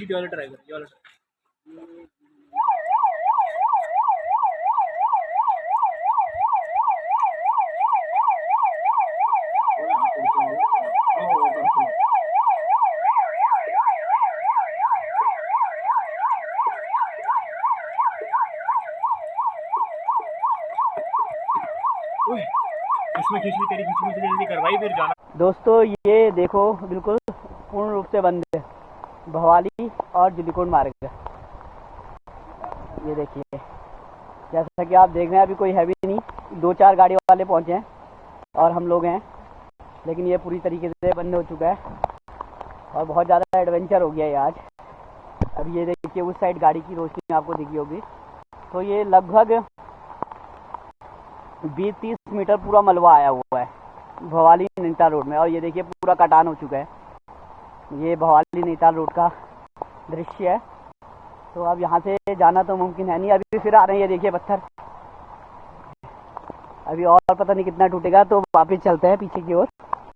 ये वाला ट्राई कर ये वाला दोस्तों, ये देखो, बिल्कुल पूर्ण रूप से बंद है। भवाली और जुलीकोट मार्ग। ये देखिए, जैसा कि आप देख रहे हैं, अभी कोई है भी नहीं। दो चार गाड़ी वाले पहुँचे हैं और हम लोग हैं। लेकिन ये पूरी तरीके से बंद हो चुका है। और बहुत ज़्यादा एडवेंचर हो गया है आज। अब ये देखिए, उस साइड गाड़ी की रोशनी आपको दिखी होगी। तो ये लगभग बीस तीस मीटर पूरा मलबा आया हुआ है, भवाली नैनीताल रोड में। और ये देखिए, पूरा कटान हो चुका है। ये भवाली नैनीताल रोड का दृश्य है। तो अब यहाँ से जाना तो मुमकिन है नहीं। अभी फिर आ रहे हैं, ये देखिए पत्थर। अभी और पता नहीं कितना टूटेगा तो वापस चलते हैं पीछे की ओर।